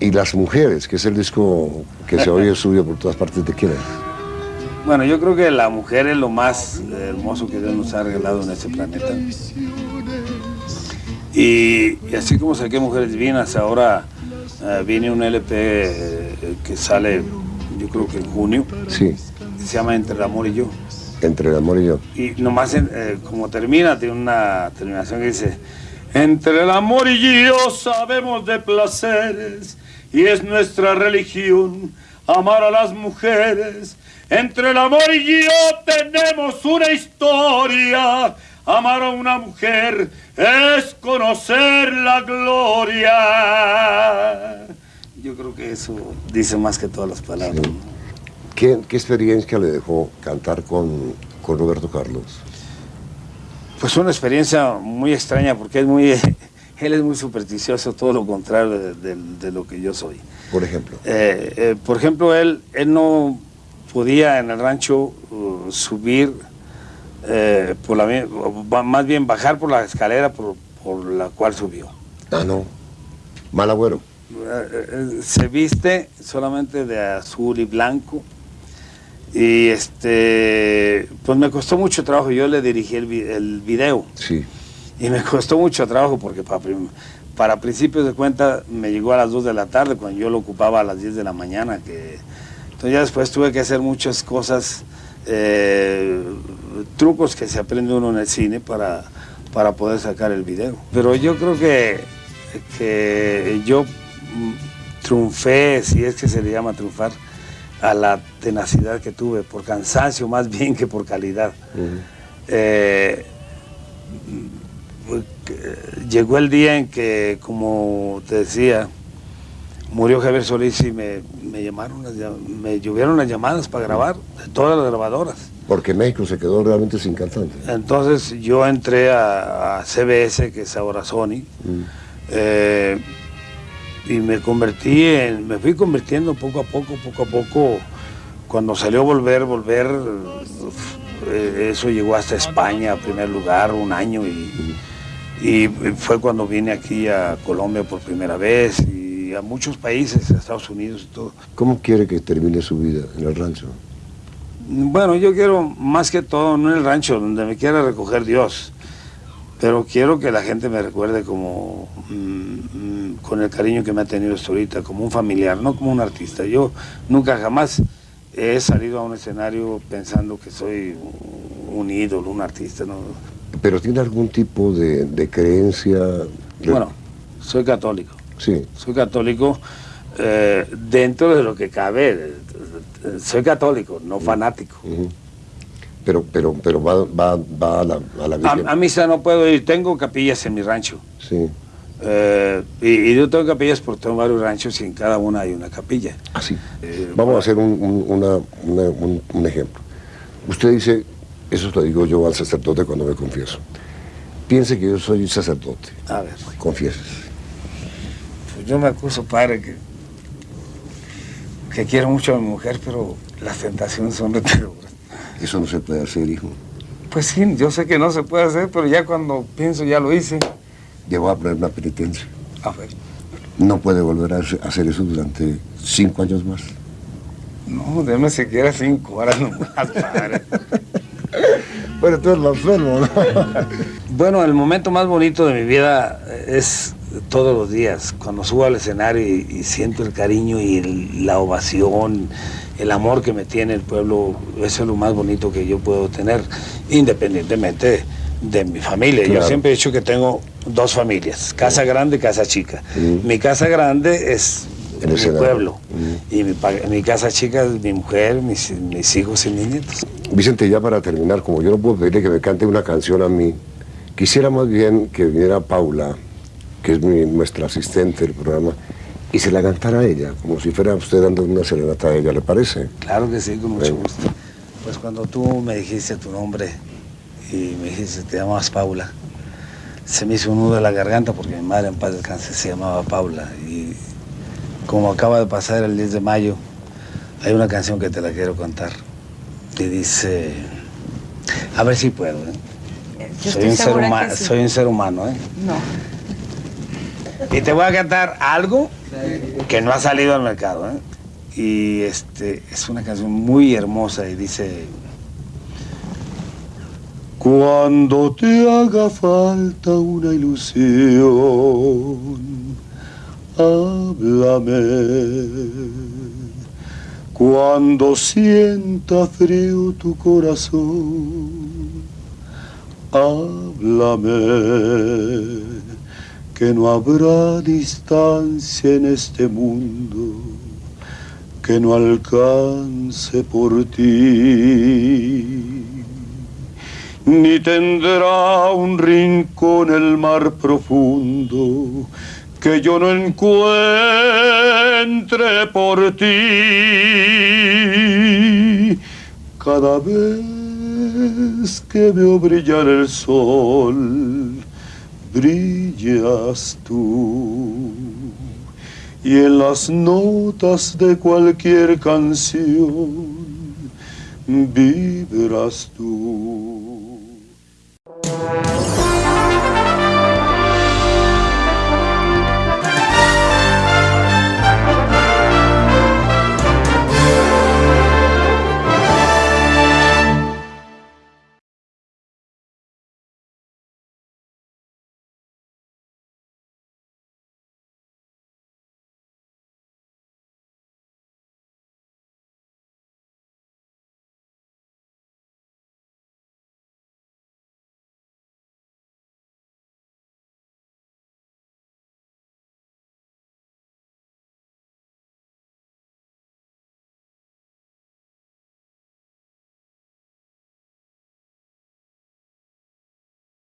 las mujeres, que es el disco que se oye suyo por todas partes de quién es. Bueno, yo creo que la mujer es lo más hermoso que Dios nos ha regalado en este planeta. Y, así como saqué Mujeres Divinas, ahora eh, viene un LP eh, que sale, yo creo que en junio. Sí. Se llama Entre el Amor y Yo. Entre el Amor y Yo. Y nomás eh, como termina, tiene una terminación que dice Entre el amor y yo sabemos de placeres y es nuestra religión amar a las mujeres. Entre el amor y yo tenemos una historia Amar a una mujer es conocer la gloria. Yo creo que eso dice más que todas las palabras. ¿Qué, experiencia le dejó cantar con, con Roberto Carlos? Pues una experiencia muy extraña porque es muy, él es muy supersticioso, todo lo contrario de, lo que yo soy. Por ejemplo. Eh, eh, por ejemplo, él, él no podía en el rancho uh, subir eh, por la, más bien bajar por la escalera por, la cual subió. Ah, no. Mal agüero. Se viste solamente de azul y blanco. Y este, pues me costó mucho trabajo. Yo le dirigí el, el video. Sí. Y me costó mucho trabajo porque para, para principios de cuenta me llegó a las 2 de la tarde cuando yo lo ocupaba a las 10 de la mañana. Que, entonces ya después tuve que hacer muchas cosas eh, trucos que se aprende uno en el cine para, para poder sacar el video. Pero yo creo que, que yo mm, triunfé, si es que se le llama triunfar, a la tenacidad que tuve, por cansancio más bien que por calidad. Eh, llegó el día en que, como te decía, murió Javier Solís y me, llamaron, me llovieron las llamadas para grabar de todas las grabadoras. Porque México se quedó realmente sin cantante. Entonces yo entré a, CBS, que es ahora Sony, mm. eh, y me convertí en, me fui convirtiendo poco a poco, poco a poco, cuando salió Volver, Volver, eso llegó hasta España, a primer lugar, un año, y, mm. y fue cuando vine aquí a Colombia por primera vez, a muchos países, a Estados Unidos y todo. ¿Cómo quiere que termine su vida en el rancho? Bueno, yo quiero más que todo, no en el rancho, donde me quiera recoger Dios, pero quiero que la gente me recuerde como, mm, con el cariño que me ha tenido hasta ahorita, como un familiar, no como un artista. Yo nunca jamás he salido a un escenario pensando que soy un ídolo, un artista. ¿no? ¿Pero tiene algún tipo de, de creencia? Bueno, soy católico. Sí. Soy católico eh, dentro de lo que cabe. Soy católico, no fanático. Pero, pero, pero va, va, va a la, a la A, misa no puedo ir, tengo capillas en mi rancho. Sí. Eh, y, yo tengo capillas porque tengo varios ranchos y en cada una hay una capilla. Ah, sí. Eh, Vamos a hacer un, un, ejemplo. Usted dice, eso lo digo yo al sacerdote cuando me confieso. Piense que yo soy sacerdote. A ver. Confieses yo me acuso, padre, que, que quiero mucho a mi mujer, pero las tentaciones son reterudas. Eso no se puede hacer, hijo. Pues sí, yo sé que no se puede hacer, pero ya cuando pienso ya lo hice. Voy a poner una penitencia. A ver. No puede volver a hacer eso durante cinco años más. No, déme siquiera cinco horas más, padre. bueno, tú eres lo enfermo, ¿no? bueno, el momento más bonito de mi vida es todos los días, cuando subo al escenario y, siento el cariño y la ovación, el amor que me tiene el pueblo, eso es lo más bonito que yo puedo tener, independientemente de, mi familia. Yo siempre he dicho que tengo dos familias, casa grande y casa chica. Mi casa grande es mi pueblo y mi, casa chica es mi mujer, mis, mis hijos y mis nietos. Vicente, ya para terminar, como yo no puedo pedirle que me cante una canción a mí, quisiera más bien que viniera Paula que es nuestra asistente del programa, y se la cantara a ella, como si fuera usted dando una serenata a ella, ¿le parece? Claro que sí, con mucho gusto. Pues cuando tú me dijiste tu nombre y me dijiste te llamas Paula, se me hizo un nudo de la garganta porque mi madre en paz descanse se llamaba Paula y como acaba de pasar el 10 de mayo, hay una canción que te la quiero cantar. Y dice, a ver si puedo, ¿eh? Soy un, ser soy un ser humano, ¿eh? No. Y te voy a cantar algo que no ha salido al mercado. ¿eh? Y este, es una canción muy hermosa y dice... Cuando te haga falta una ilusión, háblame. Cuando sienta frío tu corazón, háblame que no habrá distancia en este mundo que no alcance por ti. Ni tendrá un rincón el mar profundo que yo no encuentre por ti. Cada vez que veo brillar el sol, brillas tú. Y en las notas de cualquier canción vibras tú. Wow.